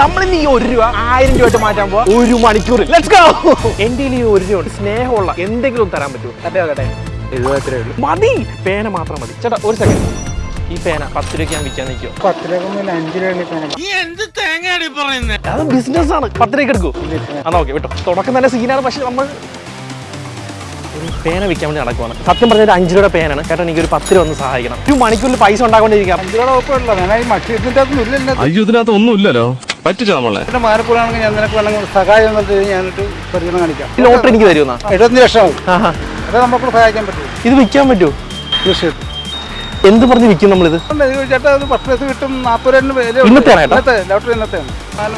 നമ്മളിന്ന് ഈ ഒരു രൂപ ആയിരം രൂപ മാറ്റാൻ പോവാ. ഒരു മണിക്കൂർ. ലെറ്റ്സ് ഗോ എന്റെ ഈ ഒരു രൂപ സ്നേഹമുള്ള എന്തെങ്കിലും തരാൻ പറ്റുമോ? അതെ കേട്ടെ എഴുപത്തി ഉള്ളൂ. മതി. പേന മാത്രം മതി. ചേട്ടാ ഒരു സെക്കൻഡ് ഈ പേന പത്ത് രൂപയ്ക്ക് ഞാൻ വിൽക്കാൻ നിൽക്കോ പത്ത് രൂപ അത് ബിസിനസ് ആണ്. പത്ത് രൂപയ്ക്ക് എടുക്കൂ. എന്നാ ഓക്കെ വിട്ടോ. തുടക്കം തന്നെ സീനാണ് പക്ഷെ നമ്മൾ ഒരു പേന വിൽക്കാൻ വേണ്ടി നടക്കുവാണ്. സത്യം പറഞ്ഞാൽ ഒരു അഞ്ച് രൂപയുടെ പേനാണ്. ചേട്ടാ എനിക്ക് ഒരു പത്ത് രൂപ ഒന്ന് സഹായിക്കണം. ഒരു മണിക്കൂറിൽ പൈസ ഉണ്ടാക്കൊണ്ടിരിക്കാം അയ്യോ ഇതിനകത്ത് ഒന്നുമില്ലല്ലോ പറ്റിച്ച നമ്മളെ. എന്റെ മാരപ്പൂരാണെങ്കിൽ ഞാൻ നിനക്ക് വേണമെങ്കിൽ സഹായം എന്നത് ഞാനിട്ട് പരിഗണന കാണിക്കാം. ലോട്ടറി എനിക്ക് തരുമെന്നാ എഴുപത്തഞ്ച് ലക്ഷം ആവും ആഹാ. അത് നമുക്ക് സഹായിക്കാൻ പറ്റും ഇത് വിൽക്കാൻ പറ്റുമോ? തീർച്ചയായിട്ടും. എന്ത് പറഞ്ഞ് വിൽക്കും നമ്മളിത്? ഇത് ചേട്ടാ അത് പത്ത് പൈസ കിട്ടും നാൽപ്പത് ലോട്ടറി ഇന്നത്തെയാണ്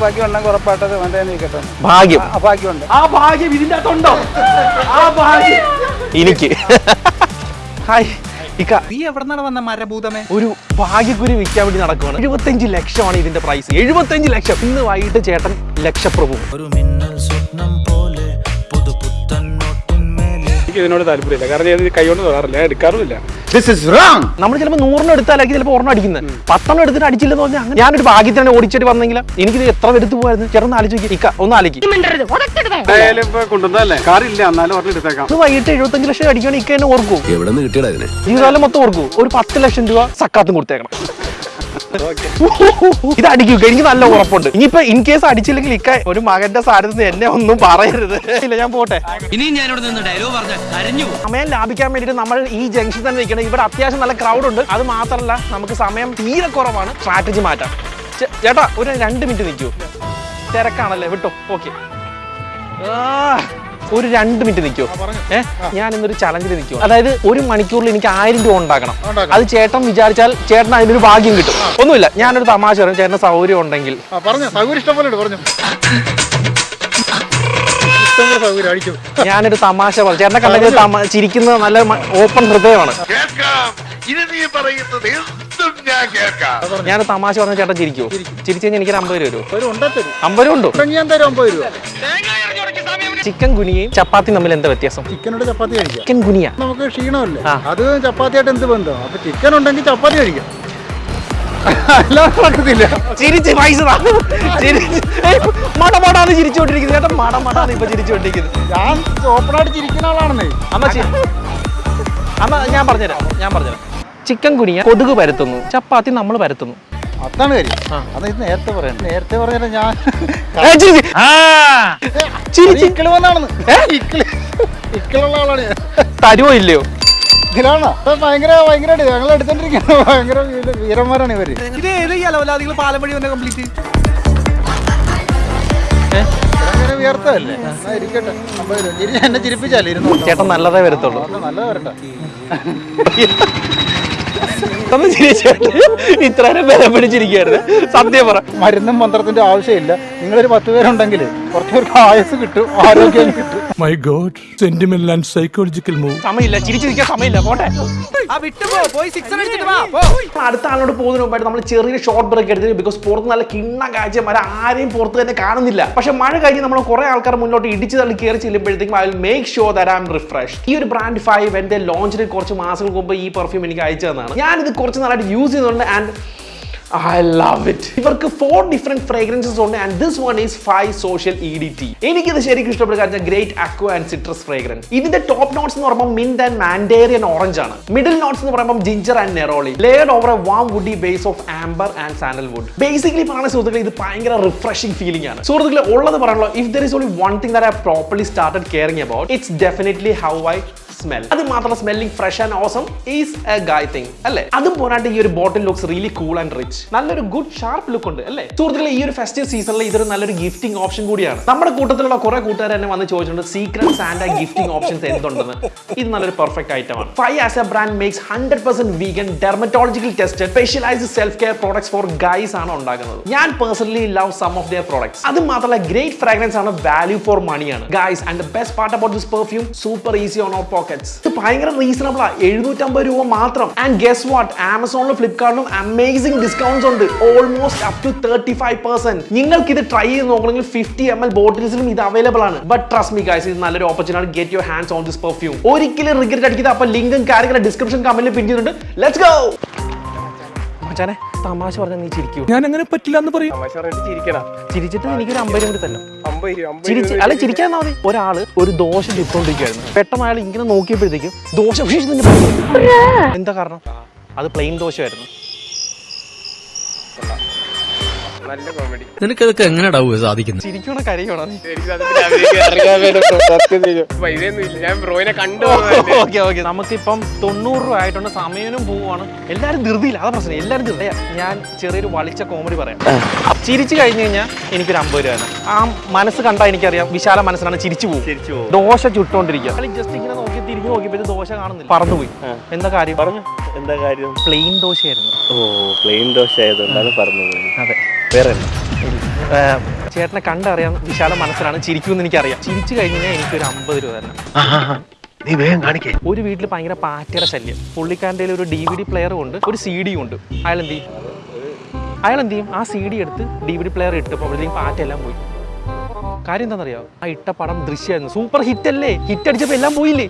ബാക്കി ഉണ്ടെങ്കിൽ ഉറപ്പായിട്ടത് അവന്റെ നിൽക്കട്ടെ ഭാഗ്യം. ആ ബാക്കിയുണ്ട് ആ ഭാഗ്യം ഇതിന്റെ അകത്തുണ്ടോ? ആ ഭാഗ്യം. എനിക്ക്. ഹായ്. ഇക്ക. നീ എവിടെന്നാണ് വന്ന മരഭൂതമേ? ഒരു ഭാഗ്യക്കുരി വിൽക്കാൻ വേണ്ടി നടക്കുവാണ്. എഴുപത്തഞ്ച് ലക്ഷമാണ് ഇതിന്റെ പ്രൈസ് എഴുപത്തഞ്ച് ലക്ഷം. ഇന്ന് വൈകിട്ട് ചേട്ടൻ ലക്ഷപ്രഭു. ഒരു മിന്നൽ സ്വപ്നം പോലെ നോട്ടിന്മേലെ എനിക്ക് ഇതിനോട് താല്പര്യമില്ല. കാരണം ഞാൻ ഇത് കൈകൊണ്ട് തൊടാറില്ല. എടുക്കാറുമില്ല. നമ്മൾ ചിലപ്പോൾ നൂറിന് എടുത്താലാക്കി ചിലപ്പോൾ ഒരെണ്ണം അടിക്കുന്നത്. പത്തെണ്ണം എടുത്തിട്ട് അടിച്ചില്ലെന്ന് പറഞ്ഞാൽ അങ്ങനെ ഞാനൊരു ഭാഗ്യത്തിനാണ് ഓടിച്ചിട്ട് വന്നെങ്കിൽ എനിക്കിത് എത്ര എടുത്ത് പോയായിരുന്നു ചേട്ടൻ ആലോചിക്കുക ഇക്ക ഒന്ന് ആലോചിക്കും. വൈകിട്ട് എഴുപത്തഞ്ച് ലക്ഷം അടിക്കുകയാണെങ്കിൽ ഇക്ക എന്നെ ഓർക്കും ജീവിതകാലം മൊത്തം ഓർക്കും ഒരു പത്ത് ലക്ഷം രൂപ സക്കാത്തും കൊടുത്തേക്കണം. ഇത് അടിക്കുക എനിക്ക് നല്ല ഉറപ്പുണ്ട്. ഇനിയിപ്പോ ഇൻ കേസ് അടിച്ചില്ലെങ്കിൽ ഇക്ക ഒരു മകന്റെ സാരഥിന്ന് എന്നെ ഒന്നും പറയരുത്. ഇല്ല ഞാൻ പോട്ടെ. ഇനിയും നിന്ന് ഡയലോഗ് പറഞ്ഞ കരഞ്ഞു സമയം ലാഭിക്കാൻ വേണ്ടിയിട്ട് നമ്മൾ ഈ ജംഗ്ഷൻ തന്നെ നിൽക്കണം. ഇവിടെ അത്യാവശ്യം നല്ല ക്രൗഡ് ഉണ്ട്. അത് മാത്രല്ല നമുക്ക് സമയം തീരെ കുറവാണ്. സ്ട്രാറ്റജി മാറ്റാം. ചേട്ടാ ഒരു രണ്ട് മിനിറ്റ് നിൽക്കൂ. തിരക്കാണല്ലേ? വിട്ടോ. ഓക്കെ ഒരു രണ്ട് മിനിറ്റ് നിൽക്കുമോ ഏഹ് ഞാൻ ഇന്നൊരു ചലഞ്ചിൽ നിൽക്കും. അതായത് ഒരു മണിക്കൂറിൽ എനിക്ക് ആയിരം രൂപ ഉണ്ടാക്കണം. അത് ചേട്ടൻ വിചാരിച്ചാൽ ചേട്ടൻ അതിനൊരു ഭാഗ്യം കിട്ടും. ഒന്നുമില്ല ഞാനൊരു തമാശ പറയും. ചേട്ടന് സൗകര്യം ഉണ്ടെങ്കിൽ. ഞാനൊരു തമാശ പറഞ്ഞു ചേട്ടനെ കണ്ടെങ്കിൽ ചിരിക്കുന്നത് നല്ല ഓപ്പൺ ഹൃദയമാണ്. ഞാനൊരു ഇനി നീ പറയുന്നത് ഞാൻ കേൾക്കാം. ഞാൻ തമാശ പറഞ്ഞ ചേട്ടൻ ചിരിക്കുവോ ചിരിച്ചു കഴിഞ്ഞാൽ എനിക്കൊരു അമ്പത് രൂപ വരുമോ ഒരു ഉണ്ടേ തരും അമ്പത് രൂപ ഉണ്ടോ? ഞാൻ തരും അമ്പത് രൂപ. ചിക്കൻ ഗുനിയയും ചപ്പാത്തി തമ്മിൽ എന്താ വ്യത്യാസം? ചിക്കനോട് ചപ്പാത്തി കഴിക്കാം. Chikungunya. നമുക്ക് ക്ഷീണമല്ലേ. അത് ചപ്പാത്തിയായിട്ട് എന്ത് ബന്ധം? അപ്പൊ ചിക്കൻ ഉണ്ടെങ്കിൽ ചപ്പാത്തി കഴിക്കാം. ചിരിച്ച് പൈസ താ. ചിരിച്ച്. മട മടാന്ന് ചിരിച്ചുകൊണ്ടിരിക്കുന്നത് ചേട്ടൻ മട മടാന്ന് ഇപ്പൊ ചിരിച്ചോണ്ടിരിക്കുന്നത് ഞാൻ ഓപ്പണായിട്ട് ചിരിക്കുന്ന ആളാണെന്നേ. അമ്മ അമ്മ ഞാൻ പറഞ്ഞുതരാം. ഞാൻ പറഞ്ഞുതരാം. ചിക്കൻ കുനിയ കൊതുക് പരത്തുന്നു. ചപ്പാത്തി നമ്മൾ പരത്തുന്നു. അതാണ് കാര്യം. ആ. അത് ഇത് നേരത്തെ പറയണം നേരത്തെ പറഞ്ഞാൽ ഞാൻ ഇക്കിൾ വന്നാണെന്ന്. ഇക്കിൾ ഇക്കിളുള്ള ആളാണ് തരുവോ ഇല്ലയോ? ഇതിലാണോ? ഭയങ്കര ഭയങ്കരമായിട്ട് ഞങ്ങൾ എടുത്തോണ്ടിരിക്കുന്നത് ഭയങ്കര വീരന്മാരാണ് ഇവർ. ഇത് ഏത് അലവലാദികൾ പാലം വഴി വന്ന കംപ്ലീറ്റ് എന്നാ ഇരിക്കട്ടെ. ചിരിപ്പിച്ചാലേ ഇരുന്നു ചേട്ടൻ നല്ലതേ വരത്തുള്ളൂ. നല്ല വരട്ടെ. ഒന്ന് ചിരിച്ചിട്ട് ഇത്രയും വില പിടിച്ചിരിക്കുകയായിരുന്നു സത്യം പറ. മരുന്നും മന്ത്രത്തിന്റെ ആവശ്യമില്ല. നിങ്ങളൊരു പത്ത് പേരുണ്ടെങ്കിൽ കുറച്ച് പേർക്ക് ആയുസ് കിട്ടും ആരോഗ്യം കിട്ടും. My God, sentimental and psychological move. സമയമില്ല ചിരിച്ചിരിക്കാൻ സമയമില്ല പോട്ടെ. അടുത്ത ആളോട് പോകുന്നതിന് മുമ്പായിട്ട് നമ്മൾ ചെറിയ ഷോർട്ട് ബ്രേക്ക് എടുത്തിട്ട് ബിക്കോസ് പുറത്ത് നല്ല കിണ്ണ കാഴ്ചമാരെ ആരെയും പുറത്ത് തന്നെ കാണുന്നില്ല. പക്ഷെ മഴ കഴിഞ്ഞ് നമ്മൾ കുറെ ആൾക്കാർ മുന്നോട്ട് ഇടിച്ച് തള്ളി കയറി ചെല്ലുമ്പോഴത്തേക്കും I will make sure that I am refresh ഈ ഒരു ബ്രാൻഡ് ഫൈവ് എന്റെ ലോഞ്ചിന് കുറച്ച് മാസങ്ങൾക്ക് മുമ്പ് ഈ പെർഫ്യൂം എനിക്ക് അയച്ചു തന്നതാണ്. ഞാനിത് കുറച്ച് നാളായിട്ട് യൂസ് ചെയ്യുന്നുണ്ട് ആൻഡ് ഐ ലവ് ഇറ്റ് ഇവർക്ക് ഫോർ ഡിഫറെന്റ് ഫ്രേഗ്രൻസസ് ഉണ്ട് and this one is five social E D T എനിക്കിത് ശരിക്കും ഇഷ്ടപ്പെട്ട കാര്യം great aqua and citrus fragrance ഇതിന്റെ ടോപ്പ് നോട്ട്സ് എന്ന് പറയുമ്പോൾ മിന്റ് ആൻഡ് മാൻഡേറിയൻ ഓറഞ്ച് ആണ്. മിഡിൽ നോട്ട്സ് എന്ന് പറയുമ്പോൾ ginger and neroli layered over a warm woody base of amber and sandalwood basically പറയുന്ന സുഹൃത്തുക്കളെ ഇത് ഭയങ്കര റിഫ്രഷിംഗ് ഫീലിംഗ് ആണ്. സുഹൃത്തുക്കളെ ഉള്ളത് പറയാനുള്ള if there is only one thing that I properly started caring about it's definitely how I smell അത് മാത്രം smelling fresh and awesome is a guy thing അല്ലേ? അതും പോരാണ്ട് ഈ ഒരു bottle looks really cool and rich നല്ലൊരു good sharp look ഉണ്ട് അല്ലേ? സുഹൃത്തുക്കളെ ഈ ഒരു ഫെസ്റ്റീവ് സീസണിൽ ഇതൊരു നല്ലൊരു ഗിഫ്റ്റിംഗ് ഓപ്ഷൻ കൂടിയാണ്. നമ്മുടെ കൂട്ടത്തിലുള്ള കുറെ കൂട്ടുകാർ തന്നെ വന്ന് ചോദിച്ചിട്ടുണ്ട് സീക്രട്ട് സാൻഡ ഗിഫ്റ്റിംഗ് ഓപ്ഷൻസ് എന്തുണ്ടെന്ന്? ഇത് നല്ലൊരു പെർഫെക്റ്റ് ഐറ്റം ആണ്. Five as a brand makes hundred percent vegan dermatological test specialised self care products for guys ആണ് ഉണ്ടാക്കുന്നത്. ഞാൻ personally love some of their products അത് മാത്രമല്ല ഗ്രേറ്റ് ഫ്രാഗ്രൻസ് ആണ് വാല്യൂ ഫോർ മണിയാണ് guys and the best part about this perfume super easy on our pockets ഇത് ഭയങ്കര reasonable ആ. എഴുന്നൂറ്റമ്പത് രൂപ മാത്രം. ആൻഡ് ഗെസ് വാട്ട് ആമസോണിലും ഫ്ലിപ്കാർട്ടിലും അമേസിംഗ് ഡിസ്കൗണ്ട്സ് ഉണ്ട്. Almost up to thirty five percent നിങ്ങൾക്ക് ഇത് ട്രൈ ചെയ്ത് നോക്കണമെങ്കിൽ ഫിഫ്റ്റി എം എൽ ബോട്ടിൽസിലും ഇത് അവൈലബിൾ ആണ്. ബട്ട് ട്രസ്റ്റ് മി ഗൈസ് ഇത് നല്ലൊരു opportunity get your hands on this perfume ഒരിക്കലും റിഗ്രറ്റ് അടിക്കുന്നത് അപ്പൊ ലിങ്കും കാര്യങ്ങളും ഡിസ്ക്രിപ്ഷൻ കമന്റിൽ പിൻ ചെയ്തിട്ടുണ്ട്. ലെറ്റ്സ് ഗോ മച്ചാനെ തമാശ പറഞ്ഞാൽ നീ ചിരിക്കൂ. ഞാൻ അങ്ങനെ പറ്റില്ല എന്ന് പറയും ചിരിച്ചിട്ട് എനിക്കൊരു അമ്പത് കൂടി തന്നെ ചിരിച്ച് അല്ല ചിരിക്കാൻ മതി. ഒരാൾ ഒരു ദോശ ചുട്ടോണ്ടിരിക്കുകയായിരുന്നു. പെട്ടെന്ന് അയാൾ ഇങ്ങനെ നോക്കിയപ്പോഴത്തേക്കും ദോശ എന്താ കാരണം? അത് പ്ലെയിൻ ദോശയായിരുന്നു. നിനക്കതൊക്കെ എങ്ങനെയാ സാധിക്കുന്നത്? ചിരിക്കണോ കരയണോ ഓക്കെ ഓക്കെ നമുക്കിപ്പം തൊണ്ണൂറ് രൂപ ആയിട്ടുണ്ട്. സമയനും പോവാണ് എല്ലാരും ധൃതിയില്ല. അതാ പ്രശ്നം. എല്ലാരും ധൃതിയാ ഞാൻ ചെറിയൊരു വളിച്ച കോമഡി പറയാം. ചിരിച്ചു കഴിഞ്ഞു കഴിഞ്ഞാൽ എനിക്കൊരു അമ്പത് രൂപ ആണ് ആ മനസ്സ് കണ്ടാൽ എനിക്കറിയാം. വിശാല മനസ്സിലാണ് ചിരിച്ചു പോകും. ദോശ ചുട്ടോണ്ടിരിക്കുക. ജസ്റ്റ് ഇങ്ങനെ തിരിഞ്ഞു നോക്കിയപ്പോ ദോശ കാണുന്നില്ല. പറന്നുപോയി. എന്താ കാര്യം? പറഞ്ഞു. എന്താ കാര്യം? പ്ലെയിൻ ദോശയായിരുന്നു. ഓ പ്ലെയിൻ ദോശ ആയതുകൊണ്ടാണ് പറഞ്ഞത് അതെ. വേറെ ചേട്ടനെ കണ്ടറിയാം വിശാല മനസ്സിലാണ് ചിരിക്കുമെന്ന് എനിക്കറിയാം. ചിരിച്ചു കഴിഞ്ഞാൽ എനിക്ക് ഒരു അമ്പത് രൂപ തരണം. നീ വേഗം കാണിക്കേ. ഒരു വീട്ടിൽ ഭയങ്കര പാറ്റയുടെ ശല്യം. പുള്ളിക്കാരന്റെ ഒരു ഡി വി ഡി പ്ലെയറും ഉണ്ട് ഒരു സി ഡിയും ഉണ്ട്. അയാൾ എന്ത് ചെയ്യും? അയാൾ എന്ത് ചെയ്യും? ആ സി ഡി എടുത്ത് ഡി വി ഡി പ്ലെയർ ഇട്ടപ്പോഴത്തേക്കും പാറ്റെല്ലാം പോയി. കാര്യം എന്താണെന്നറിയോ? ആ ഇട്ട പടം ദൃശ്യമായിരുന്നു. സൂപ്പർ ഹിറ്റ് അല്ലേ? ഹിറ്റ് അടിച്ചപ്പോൾ എല്ലാം പോയില്ലേ?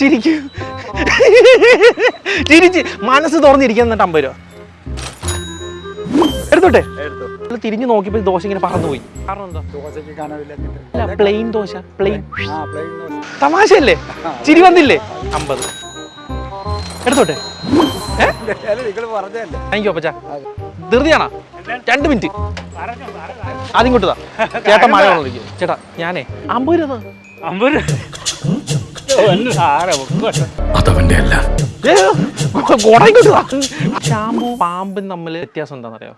ചിരിക്കും. ചിരിച്ച്. മനസ്സ് തുറന്നിരിക്കാൻ എന്നിട്ട് അമ്പത് രൂപ. എടുത്തോട്ടെ? തിരിഞ്ഞു നോക്കിയപ്പോൾ ദോശ ഇങ്ങനെ പറന്നുപോയി. കാരണം എന്താ? അല്ല പ്ലെയിൻ ദോശ. പ്ലെയിൻ തമാശയല്ലേ? ചിരി വന്നില്ലേ? അമ്പത്. എടുത്തോട്ടെ? പറഞ്ഞല്ലേ താങ്ക് യു അപ്പച്ചാ. ധൃതിയാണോ? രണ്ട് മിനിറ്റ്. ആദ്യം ഇങ്ങോട്ട് ചേട്ടാ ചേട്ടൻ മഴ കൊണ്ടിരിക്കും ചേട്ടാ ഞാനേ അമ്പത് രൂപ താ. അതവന്റെ അല്ല. ഏ, കൊട ഇങ്ങോട്ട് താ. ഷാമ്പു പാമ്പും തമ്മിൽ വ്യത്യാസം എന്താണെന്നറിയോ?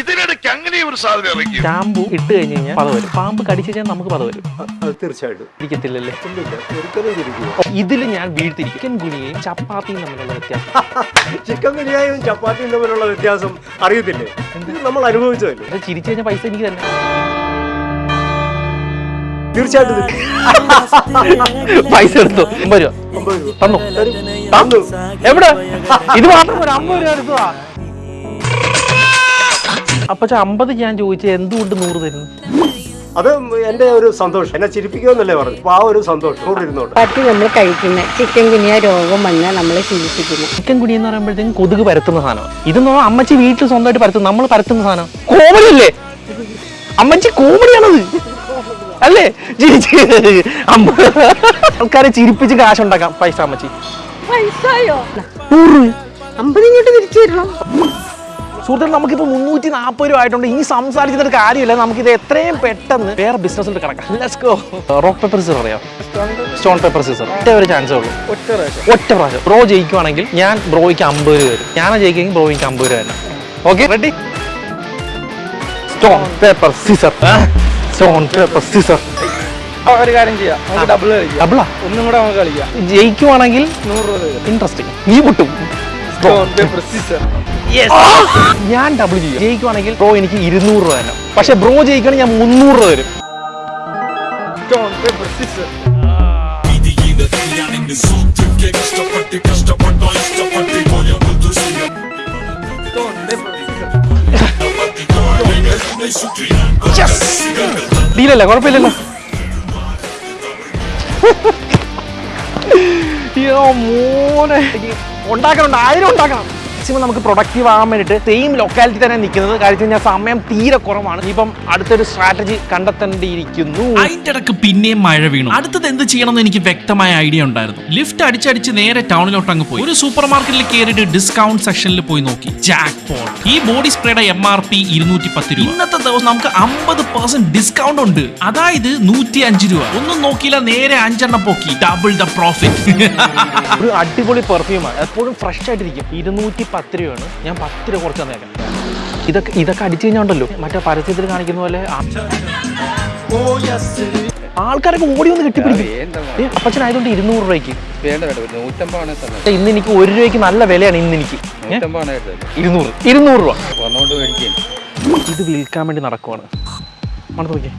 ഇതിനിടയ്ക്ക് അങ്ങനെ ഒരു സാധനം ഇറങ്ങി ഷാമ്പു ഇട്ട് കഴിഞ്ഞ് കഴിഞ്ഞാൽ പത വരും. പാമ്പ് കടിച്ചു കഴിഞ്ഞാൽ നമുക്ക് പത വരും. തീർച്ചയായിട്ടും. ഇരിക്കത്തില്ലല്ലേ? ഇതിൽ ഞാൻ വീഴ്ത്തിരിക്കും. ചിക്കൻ ഗുനിയയും ചപ്പാത്തിയും തമ്മിലുള്ള വ്യത്യാസം. ചിക്കൻ ഗുനിയായും ചപ്പാത്തിയും തമ്മിലുള്ള വ്യത്യാസം അറിയത്തില്ലേ? ഇത് നമ്മൾ അനുഭവിച്ചതല്ലേ? ചിരിച്ചു കഴിഞ്ഞാൽ പൈസ എനിക്ക് തന്നെ. തീർച്ചയായിട്ടും പൈസ എടുത്തു. അമ്പത് രൂപ. അമ്പത് രൂപ. തന്നു. തന്നു. എവിടെ? ഇത് മാത്രം ഒരു അമ്പത് രൂപ എടുത്തതാ. അപ്പച്ച അമ്പത് ഞാൻ ചോദിച്ചത് എന്തുകൊണ്ട് നൂറ് തരുന്നു? അത് എന്റെ ഒരു സന്തോഷം. എന്നെ ചിരിപ്പിക്കുമെന്നല്ലേ പറഞ്ഞു അപ്പൊ ആ ഒരു സന്തോഷം നൂറ് ഇരുന്നോട്ട്. പട്ടി നമ്മൾ കഴിക്കുന്ന. ചിക്കൻ കുനിയ രോഗം വന്ന് നമ്മളെ ചികിത്സിക്കുന്നു. ചിക്കൻ കുടി എന്ന് പറയുമ്പോഴത്തേക്കും കൊതുക് പരത്തുന്ന സാധനം. ഇതെന്ന് പറഞ്ഞാൽ അമ്മച്ചി വീട്ടിൽ സ്വന്തമായിട്ട് പരത്തുന്ന നമ്മൾ പരത്തുന്ന സാധനം. കോമഡി അല്ലേ? അമ്മച്ചി കോമഡിയാണത്. അല്ലേ? അമ്മ ആൾക്കാരെ ചിരിപ്പിച്ച് കാശുണ്ടാക്കാം. പൈസ അമ്മച്ചി. പൈസയോ? അമ്പത് ഇങ്ങോട്ട് തിരിച്ചു തരണം. സുഹൃത്തുക്കൾ നമുക്കിപ്പോൾ മുന്നൂറ്റി നാൽപ്പത് രൂപ ആയിട്ടുണ്ട്. ഇനി സംസാരിച്ചിട്ട് കാര്യമില്ല. നമുക്കിത് എത്രയും പെട്ടെന്ന് വേറെ ബിസിനസ്സിൽ കിടക്കാം. ലെറ്റ്സ് റോക്ക് പേപ്പർ സീസർ അറിയാം? സ്റ്റോൺ പേപ്പർ സീസർ ഒറ്റ ഒരു ചാൻസേ ഉള്ളൂ. ഒറ്റ പ്രാവശ്യം. ബ്രോ ജയിക്കുവാണെങ്കിൽ ഞാൻ ബ്രോയ്ക്ക് അമ്പത് രൂപ തരും. ഞാൻ ജയിക്കുമെങ്കിൽ ബ്രോയ്ക്ക് അമ്പത് രൂപ തന്നെ okay ready stone paper scissor stone paper scissor ആ, ഒരു കാര്യം ചെയ്യാം. നമുക്ക് ഡബിൾ ഡബിളാ ഒന്നും കൂടെ നമുക്ക് കളിക്കാം. ജയിക്കുവാണെങ്കിൽ നൂറ് രൂപ ഇൻട്രസ്റ്റിംഗ് നീ പൊട്ടും Yes. ഞാൻ ഡബിൾ ചെയ്യും ജയിക്കുവാണെങ്കിൽ ബ്രോ എനിക്ക് ഇരുന്നൂറ് രൂപ തന്നെ പക്ഷെ ബ്രോ ജയിക്കുകയാണെങ്കിൽ ഞാൻ മുന്നൂറ് രൂപ തരും. ഡീലല്ല കുഴപ്പമില്ലല്ലോ. മോനെ. ഉണ്ടാക്കണം ആയിരം ഉണ്ടാക്കണം. മാക്സിമം നമുക്ക് പ്രൊഡക്റ്റീവ് ആകാൻ വേണ്ടിയിട്ട് സെയിം ലൊക്കാലിറ്റി തന്നെ നിൽക്കുന്നത്. കാര്യം ഞാൻ സമയം തീരെ കുറവാണ്. ഇപ്പം അടുത്തൊരു സ്ട്രാറ്റജി കണ്ടെത്തേണ്ടിയിരിക്കുന്നു. അതിന്റെ ഇടയ്ക്ക് പിന്നെയും മഴ വീണു. അടുത്തത് എന്ത് ചെയ്യണമെന്ന് എനിക്ക് വ്യക്തമായ ഐഡിയ ഉണ്ടായിരുന്നു. ലിഫ്റ്റ് അടിച്ചടിച്ച് നേരെ ടൗണിലോട്ട് അങ്ങ് പോയി. ഒരു സൂപ്പർ മാർക്കറ്റിൽ കയറിയിട്ട് ഡിസ്കൗണ്ട് സെക്ഷനിൽ പോയി നോക്കി. ജാക്ക് ഈ ബോഡി സ്പ്രേയുടെ എം ആർ പി ഇരുന്നൂറ്റി പത്ത് രൂപ. ഇന്നത്തെ ദിവസം നമുക്ക് അമ്പത് പെർസെന്റ് ഡിസ്കൗണ്ട് ഉണ്ട്. അതായത് നൂറ്റി അഞ്ച് രൂപ. ഒന്നും നോക്കിയില്ല നേരെ അഞ്ചെണ്ണം പോക്കി. ഡബിൾ ദ പ്രോഫിറ്റ് ഒരു അടിപൊളി പെർഫ്യൂമാണ് എപ്പോഴും ഫ്രഷ് ആയിട്ടിരിക്കും. ഇരുന്നൂറ്റി പത്ത് രൂപയാണ് ഞാൻ പത്ത് രൂപ കുറച്ച് തന്നേക്കാം. ഇതൊക്കെ ഇതൊക്കെ അടിച്ചു കഴിഞ്ഞാണ്ടല്ലോ. മറ്റേ പരസ്യത്തിൽ കാണിക്കുന്ന പോലെ ആൾക്കാരൊക്കെ ഓടി വന്ന് കെട്ടിപ്പിടിക്കും. അപ്പച്ചനായതുകൊണ്ട് ഇരുന്നൂറ് രൂപയ്ക്ക്. ഇന്ന് എനിക്ക് ഒരു രൂപയ്ക്ക് നല്ല വിലയാണ് ഇന്ന് എനിക്ക് ഇരുന്നൂറ്. ഇരുന്നൂറ് രൂപ. ഇത് വിൽക്കാൻ വേണ്ടി നടക്കുവാണ്. മണം നോക്കിയേ.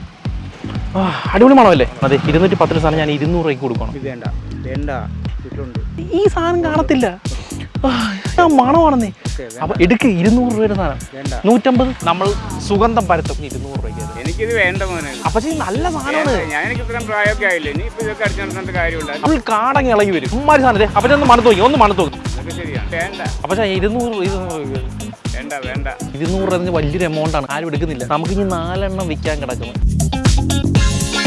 ആ അടിപൊളി മണമല്ലേ? അതെ ഇരുന്നൂറ്റി പത്ത് രൂപ സാധനം ഞാൻ ഇരുന്നൂറ് രൂപയ്ക്ക് കൊടുക്കണം. വേണ്ട വേണ്ട കിട്ടുന്നുണ്ട് ഈ സാധനം കാണത്തില്ല. മണമാണെന്നേ. അപ്പൊ എടുക്ക് ഇരുന്നൂറ് രൂപ സാധനം. വേണ്ട. നൂറ്റമ്പത് നമ്മൾ സുഗന്ധം പരത്തും ഇരുന്നൂറ് രൂപയ്ക്ക് എനിക്കിത് വേണ്ട മോനെ. അപ്പൊ നല്ല സാധനമാണ്. അപ്പോൾ കാടങ്ങി ഇളകി വരും. ഉമ്മാരി സാധനം അപ്പൊ ഒന്ന് മണത്ത് നോക്കി. ഒന്ന് മണത്ത് നോക്കി. അപ്പൊ ഇരുന്നൂറ് ഇരുന്നൂറ് രൂപ. വേണ്ട വേണ്ട. ഇരുന്നൂറ് എന്നതിന് വലിയൊരു എമൗണ്ട് ആണ്. ആരും എടുക്കുന്നില്ല. നമുക്ക് ഇനി നാലെണ്ണം വിൽക്കാൻ കിടക്കുന്നു.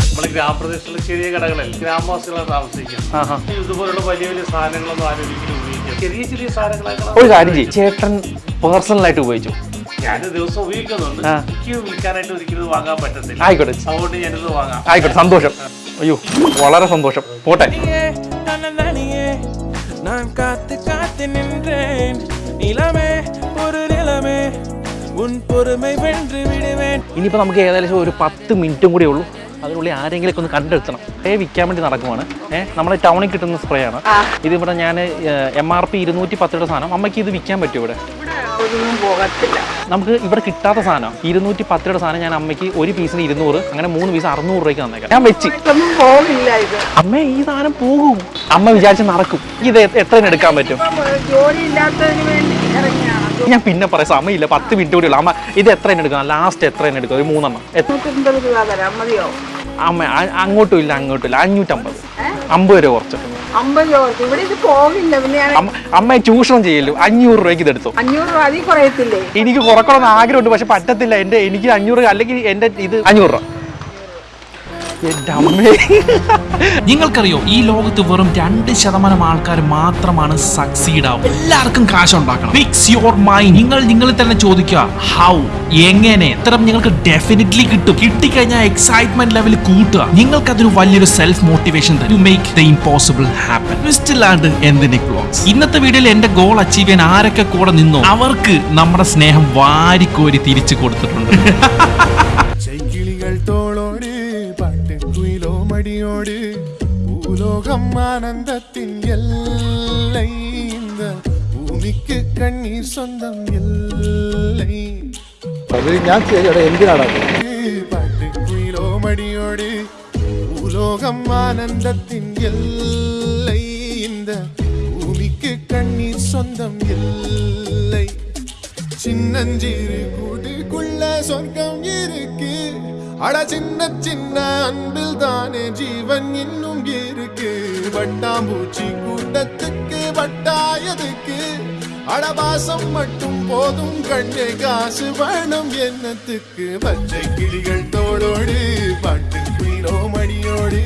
നമ്മൾ ഗ്രാമപ്രദേശത്തുള്ള ചെറിയ കടകളിൽ ഗ്രാമവാസികളാണ് താമസിക്കുന്നത്. ആഹാ. ഇതുപോലുള്ള വലിയ വലിയ സാധനങ്ങളൊന്നും ആരും ചെറിയ ചെറിയ സാധനങ്ങളൊക്കെ ഒരു കാര്യം ചെയ്യും ചേട്ടൻ പേഴ്സണലായിട്ട് ഉപയോഗിച്ചു ഞാൻ ദിവസം ഉപയോഗിക്കുന്നുണ്ട് ആ. എനിക്ക് വിൽക്കാനായിട്ട് ഒരിക്കലും ഇത് വാങ്ങാൻ പറ്റത്തില്ല ആയിക്കോട്ടെ അതുകൊണ്ട് ഞാനിത് വാങ്ങാം ആയിക്കോട്ടെ സന്തോഷം അയ്യോ വളരെ സന്തോഷം പോട്ടെ நான் காத்து காத்து நின்றேன் நிலமே ஒரு நிலமே உன் பொறுமை வென்று விடுவேன் ഇനിയിപ്പോൾ നമുക്ക് ഏകദേശം ഒരു പത്ത് മിനിറ്റും കൂടി ഉള്ളൂ അതിനുള്ളിൽ ആരെങ്കിലും ഒന്ന് കണ്ടെടുത്തണം സ്പ്രേ വിൽക്കാൻ വേണ്ടി നടക്കുവാണ്. ഏഹ് നമ്മുടെ ടൗണിൽ കിട്ടുന്ന സ്പ്രേ ആണ്. ഇതിവിടെ ഞാൻ എം ആർ പി ഇരുന്നൂറ്റി പത്തിയുടെ സാധനം. അമ്മയ്ക്ക് ഇത് വിൽക്കാൻ പറ്റും ഇവിടെ? നമുക്ക് ഇവിടെ കിട്ടാത്ത സാധനം. ഇരുന്നൂറ്റി പത്തിയുടെ സാധനം ഞാൻ അമ്മയ്ക്ക് ഒരു പീസിന് ഇരുന്നൂറ് അങ്ങനെ മൂന്ന് പീസ് അറുന്നൂറ് രൂപയ്ക്ക് തന്നേക്കാം. ഞാൻ വെച്ച്. ഇത്. അമ്മ ഈ സാധനം പോകും. അമ്മ വിചാരിച്ച് നടക്കും. ഇത് എത്രയും എടുക്കാൻ പറ്റും? ജോലി ഇല്ലാത്തതിന് വേണ്ടി ഞാൻ പിന്നെ പറയാം സമയമില്ല. പത്ത് മിനിറ്റ് കൂടി ഉള്ളു. അമ്മ ഇത് എത്ര എടുക്കണം? ലാസ്റ്റ് എത്ര എടുക്കും ഒരു മൂന്നെണ്ണം. അമ്മ അങ്ങോട്ടും ഇല്ല അങ്ങോട്ടും ഇല്ല. അഞ്ഞൂറ്റമ്പത്. അമ്പത് രൂപ കുറച്ച്. അമ്മയെ ചൂഷണം ചെയ്യല്ലോ അഞ്ഞൂറ് രൂപയ്ക്ക് ഇത് എടുത്തു. അഞ്ഞൂറ് രൂപ എനിക്ക് കുറക്കണമെന്ന് ആഗ്രഹമുണ്ട് പക്ഷെ പറ്റത്തില്ല. എന്റെ എനിക്ക് അഞ്ഞൂറ് അല്ലെങ്കിൽ എന്റെ ഇത് അഞ്ഞൂറ് രൂപ. നിങ്ങൾക്കറിയോ ഈ ലോകത്ത് വെറും രണ്ട് ശതമാനം ആൾക്കാർ മാത്രമാണ് സക്സീഡ് ആവും എല്ലാവർക്കും കാശ് ഉണ്ടാക്കണം. ഫിക്സ് യുവർ മൈൻഡ് നിങ്ങൾ നിങ്ങൾ തന്നെ ചോദിക്കുക ഹൗ എങ്ങനെ? ഇത്തരം നിങ്ങൾക്ക് ഡെഫിനറ്റ്ലി കിട്ടും. കിട്ടിക്കഴിഞ്ഞാൽ എക്സൈറ്റ്മെന്റ് ലെവൽ കൂട്ടുക. നിങ്ങൾക്ക് അതൊരു വലിയൊരു സെൽഫ് മോട്ടിവേഷൻ തരും മേക്ക് ദ ഇമ്പോസിബിൾ ഹാപ്പൻ ട്വിസ്റ്റിലാണ്ട് എന്തിനെ ക്ലോക്സ് ഇന്നത്തെ വീഡിയോയിൽ എന്റെ ഗോൾ അച്ചീവ് ചെയ്യാൻ ആരൊക്കെ കൂടെ നിന്നോ? അവർക്ക് നമ്മുടെ സ്നേഹം വാരിക്കോരി തിരിച്ചു കൊടുത്തിട്ടുണ്ട്. തോളോട് மடியோடு பூலோகம் ஆனந்தத்தின் எல்லை. இந்த ഭൂമിക്ക് കണ്ണീർ സ്വന്തം എല്ലേ അത് ഞാൻ എന്തിനാണ് പാട്ടുക്കുയിലോ മടിയോട് ഭൂലോകം ആനന്ദത്തിൻ എല്ലേ இந்த பூமிக்கு கண்ணீர் சொந்தம் இல்லை சின்னஞ்சிறு கூட்டுக்குள்ள சொர்க்கம் இருக்கு. அட சின்ன சின்ன அன்பில் தானே ஜீவன் இன்னும் இருக்கு. வட்டாம்பூச்சி கூட்டத்துக்கு வட்டாயதுக்கு அடபாசம் மட்டும் போதும் கண்ணே காசு வேணும் என்னத்துக்கு? பச்சை கிளிகள் தோளோடு பாட்டு குயிலோ மணியோடு.